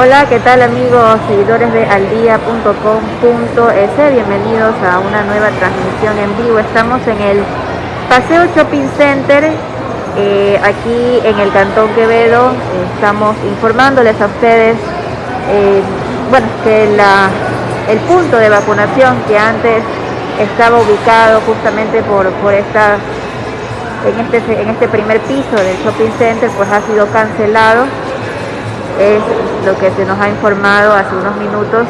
Hola, ¿qué tal amigos, seguidores de aldia.com.es? Bienvenidos a una nueva transmisión en vivo. Estamos en el Paseo Shopping Center, eh, aquí en el Cantón Quevedo. Estamos informándoles a ustedes, eh, bueno, que el punto de vacunación que antes estaba ubicado justamente por, por esta, en este, en este primer piso del shopping center, pues ha sido cancelado es lo que se nos ha informado hace unos minutos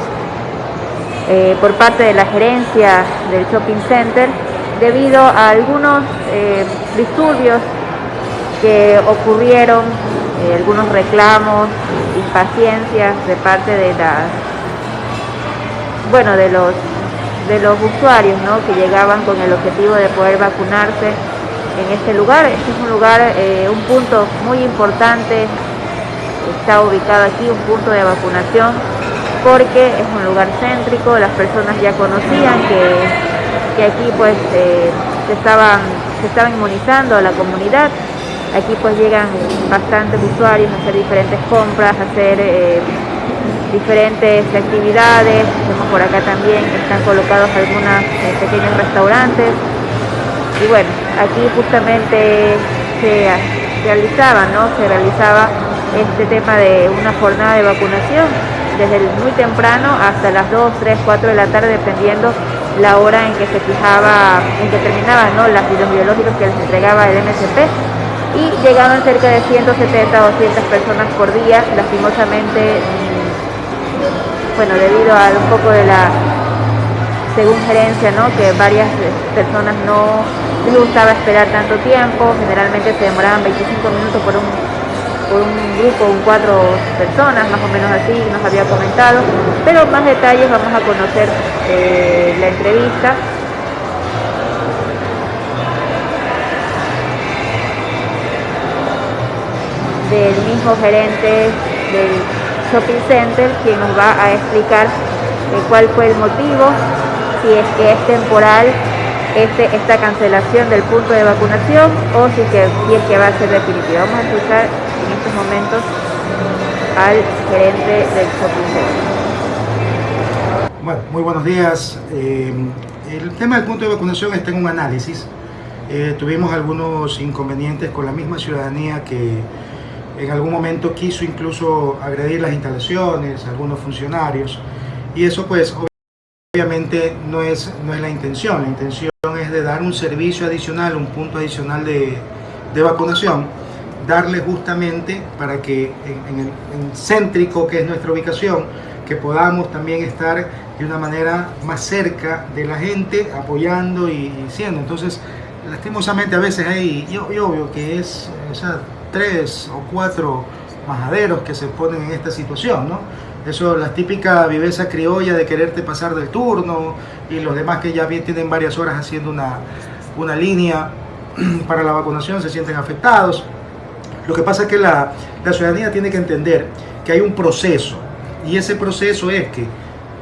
eh, por parte de la gerencia del shopping center debido a algunos eh, disturbios que ocurrieron, eh, algunos reclamos, impaciencias de parte de las bueno de los de los usuarios ¿no? que llegaban con el objetivo de poder vacunarse en este lugar. Este es un lugar, un punto muy importante está ubicado aquí un punto de vacunación porque es un lugar céntrico, las personas ya conocían que, aquí pues eh, se, estaban, se estaba inmunizando a la comunidad, aquí pues llegan bastantes usuarios a hacer diferentes compras, a hacer eh, diferentes actividades, vemos por acá también están colocados algunos eh, pequeños restaurantes. Y bueno, aquí justamente se realizaba, ¿no? Se realizaba este tema de una jornada de vacunación desde muy temprano hasta las 2, 3, 4 de la tarde, dependiendo la hora en que se fijaba, en que terminaban ¿no? las, los biológicos que les entregaba el MSP y llegaban cerca de 170 o 200 personas por día, lastimosamente, mm, bueno, debido a un poco de la, según gerencia, ¿no? que varias personas no les gustaba esperar tanto tiempo, generalmente se demoraban 25 minutos por un por un grupo, un cuatro personas, más o menos así, nos había comentado, pero más detalles vamos a conocer eh, la entrevista. del mismo gerente del shopping center quien nos va a explicar eh, cuál fue el motivo, si es que es temporal este, esta cancelación del punto de vacunación o si, que, si es que va a ser definitiva. Vamos a escuchar momentos al gerente del shopping Bueno, muy buenos días. Eh, el tema del punto de vacunación está en un análisis. Eh, tuvimos algunos inconvenientes con la misma ciudadanía que en algún momento quiso incluso agredir las instalaciones, algunos funcionarios, y eso pues obviamente no es, no es la intención, la intención es de dar un servicio adicional, un punto adicional de, de vacunación darle justamente para que en, el céntrico que es nuestra ubicación, que podamos también estar de una manera más cerca de la gente, apoyando y, siendo. Entonces, lastimosamente a veces hay, yo, obvio que es tres o cuatro majaderos que se ponen en esta situación, ¿no? Eso, la típica viveza criolla de quererte pasar del turno y los demás que ya bien tienen varias horas haciendo una, una línea para la vacunación se sienten afectados. Lo que pasa es que la, ciudadanía tiene que entender que hay un proceso y ese proceso es que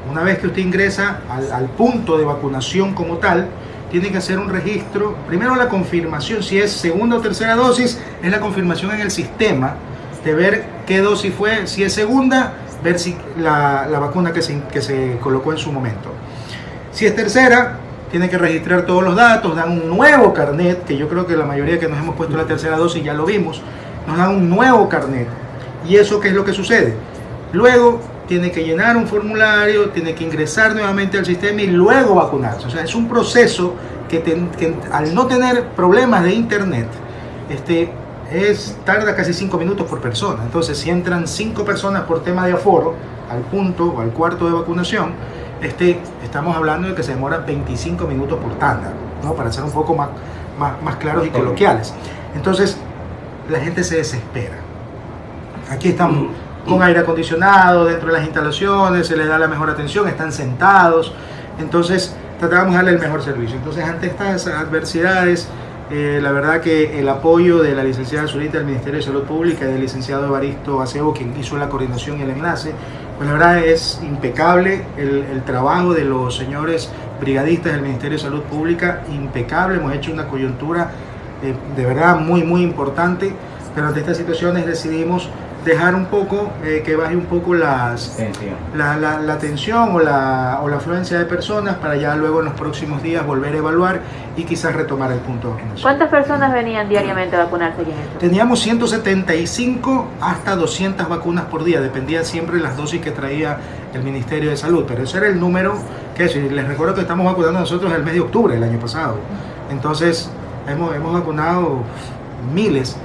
una vez que usted ingresa al, punto de vacunación como tal, tiene que hacer un registro, primero la confirmación, si es segunda o tercera dosis, es la confirmación en el sistema de ver qué dosis fue, si es segunda, ver si la, vacuna que se, que se colocó en su momento. Si es tercera, tiene que registrar todos los datos, dan un nuevo carnet, que yo creo que la mayoría que nos hemos puesto la tercera dosis ya lo vimos, nos dan un nuevo carnet. ¿Y eso qué es lo que sucede? Luego tiene que llenar un formulario, tiene que ingresar nuevamente al sistema y luego vacunarse. O sea, es un proceso que, al no tener problemas de internet, este, es, tarda casi 5 minutos por persona. Entonces, si entran 5 personas por tema de aforo al punto o al cuarto de vacunación, este, estamos hablando de que se demora 25 minutos por tanda, ¿no? para ser un poco más, más, más claros y coloquiales. Entonces, la gente se desespera. Aquí están mm. con aire acondicionado dentro de las instalaciones, se les da la mejor atención, están sentados, entonces tratamos de darle el mejor servicio. Entonces ante estas adversidades, eh, la verdad que el apoyo de la licenciada Zurita del Ministerio de Salud Pública y del licenciado Evaristo Acebo, quien hizo la coordinación y el enlace, pues la verdad es impecable el, el trabajo de los señores brigadistas del Ministerio de Salud Pública, impecable, hemos hecho una coyuntura eh, de verdad muy muy importante, pero ante estas situaciones decidimos dejar un poco, eh, que baje un poco las, la, la, la, tensión o la, o la afluencia de personas para ya luego en los próximos días volver a evaluar y quizás retomar el punto de vacunación. ¿Cuántas personas venían diariamente a vacunarse aquí en esto? Teníamos 175 hasta 200 vacunas por día, dependía siempre de las dosis que traía el Ministerio de Salud, pero ese era el número que les recuerdo que estamos vacunando nosotros el mes de octubre del año pasado. Entonces, hemos, hemos vacunado miles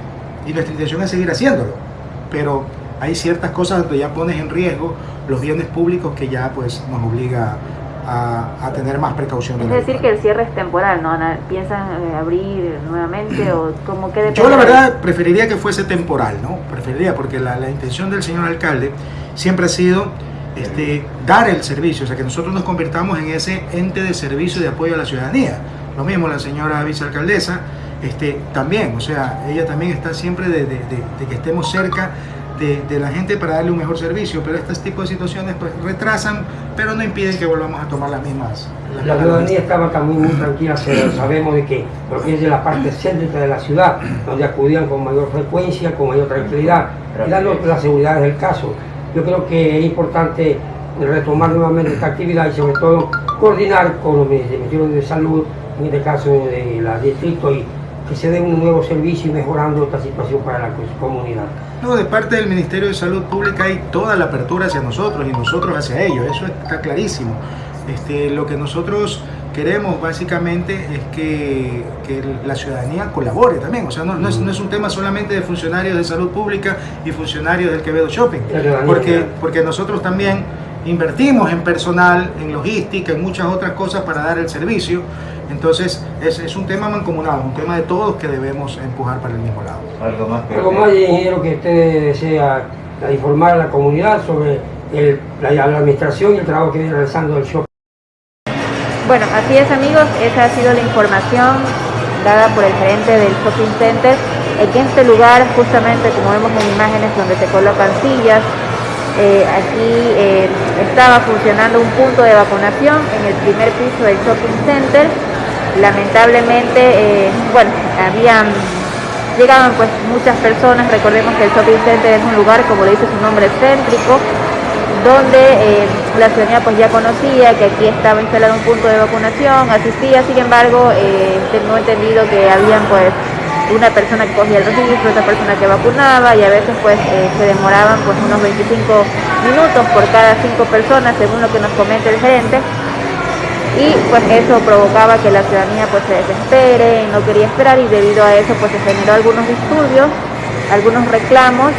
y nuestra intención es seguir haciéndolo pero hay ciertas cosas donde ya pones en riesgo los bienes públicos que ya pues nos obliga a, tener más precaución. Es decir, que el cierre es temporal, ¿no? ¿Piensan eh, abrir nuevamente o cómo quede? Yo la verdad preferiría que fuese temporal, ¿no? Preferiría porque la, la intención del señor alcalde siempre ha sido este, dar el servicio, o sea, que nosotros nos convirtamos en ese ente de servicio de apoyo a la ciudadanía. Lo mismo la señora vicealcaldesa, este, también, o sea, ella también está siempre de, que estemos cerca de, la gente para darle un mejor servicio, pero este tipo de situaciones pues retrasan, pero no impiden que volvamos a tomar las mismas. la ciudadanía estaba también muy tranquila, sabemos de que, porque es de la parte céntrica de la ciudad, donde acudían con mayor frecuencia, con mayor tranquilidad, y dando la seguridad del caso. Yo creo que es importante retomar nuevamente esta actividad y sobre todo coordinar con los ministerios de salud, en este caso de la distrito y que se dé un nuevo servicio y mejorando esta situación para la comunidad. No, de parte del Ministerio de Salud Pública hay toda la apertura hacia nosotros y nosotros hacia ellos, eso está clarísimo. Este, lo que nosotros queremos básicamente es que, que, la ciudadanía colabore también, o sea, no, no, es, no, es, un tema solamente de funcionarios de salud pública y funcionarios del Quevedo Shopping, porque, porque nosotros también invertimos en personal, en logística, en muchas otras cosas para dar el servicio, entonces, es, es, un tema mancomunado, un tema de todos que debemos empujar para el mismo lado. Algo más, Algo más ingeniero, que usted desea informar a la comunidad sobre el, la, administración y el trabajo que viene realizando el shopping. Bueno, así es amigos, esa ha sido la información dada por el gerente del shopping center, en este lugar, justamente como vemos en imágenes donde se colocan sillas, eh, aquí eh, estaba funcionando un punto de vacunación en el primer piso del shopping center lamentablemente, eh, bueno, habían, llegaban pues muchas personas, recordemos que el shopping center es un lugar, como le dice su nombre, céntrico, donde eh, la ciudadanía pues ya conocía que aquí estaba instalado un punto de vacunación, asistía, sin embargo, eh, tengo entendido que habían pues una persona que cogía el registro, otra persona que vacunaba y a veces pues se demoraban pues unos 25 minutos por cada cinco personas según lo que nos comenta el gerente y pues eso provocaba que la ciudadanía pues se desespere, no quería esperar y debido a eso pues se generó algunos disturbios, algunos reclamos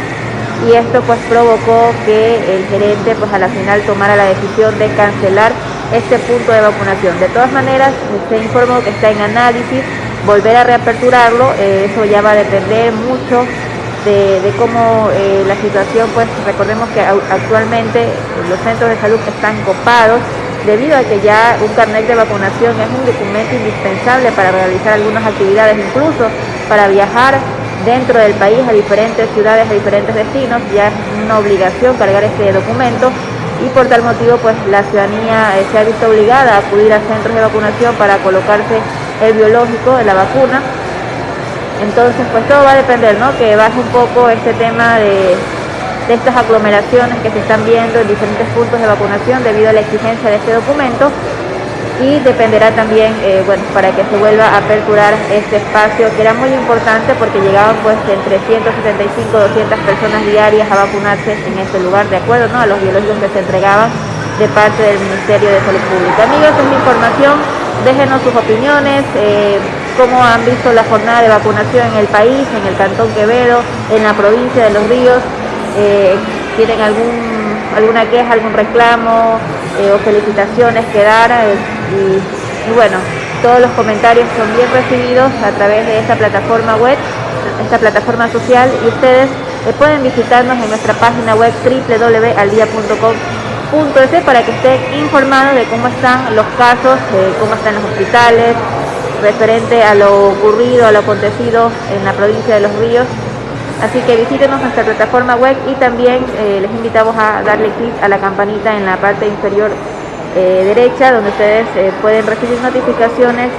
y esto pues provocó que el gerente pues a la final tomara la decisión de cancelar este punto de vacunación. De todas maneras se informó que está en análisis, volver a reaperturarlo, eh, eso ya va a depender mucho de, cómo eh, la situación, pues recordemos que actualmente los centros de salud están copados, debido a que ya un carnet de vacunación es un documento indispensable para realizar algunas actividades, incluso para viajar dentro del país a diferentes ciudades, a diferentes destinos, ya es una obligación cargar este documento y por tal motivo pues la ciudadanía eh, se ha visto obligada a acudir a centros de vacunación para colocarse el biológico de la vacuna. Entonces pues todo va a depender, ¿no? Que baje un poco este tema de de estas aglomeraciones que se están viendo en diferentes puntos de vacunación debido a la exigencia de este documento y dependerá también, eh, bueno, para que se vuelva a aperturar este espacio que era muy importante porque llegaban pues entre 175 200 personas diarias a vacunarse en este lugar, de acuerdo ¿no? a los biológicos que se entregaban de parte del Ministerio de Salud Pública. Amigos, es mi información, déjenos sus opiniones, eh, cómo han visto la jornada de vacunación en el país, en el Cantón Quevedo, en la provincia de Los Ríos, eh, tienen algún, alguna queja, algún reclamo eh, o felicitaciones que dar eh, y, bueno, todos los comentarios son bien recibidos a través de esta plataforma web, esta plataforma social y ustedes pueden visitarnos en nuestra página web www.aldia.com.es para que estén informados de cómo están los casos, cómo están los hospitales, referente a lo ocurrido, a lo acontecido en la provincia de Los Ríos Así que visítenos nuestra plataforma web y también eh, les invitamos a darle clic a la campanita en la parte inferior eh, derecha donde ustedes eh, pueden recibir notificaciones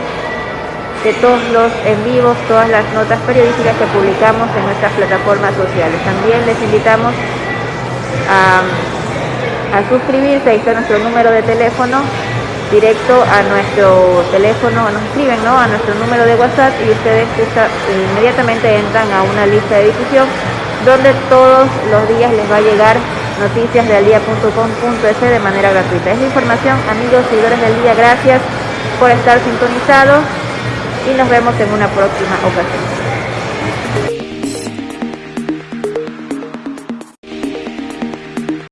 de todos los en vivos, todas las notas periodísticas que publicamos en nuestras plataformas sociales. También les invitamos a, suscribirse, ahí está nuestro número de teléfono directo a nuestro teléfono, nos escriben ¿no? a nuestro número de WhatsApp y ustedes inmediatamente entran a una lista de difusión donde todos los días les va a llegar noticias de aldía.com.es de manera gratuita. Es información, amigos, seguidores del día, gracias por estar sintonizados y nos vemos en una próxima ocasión.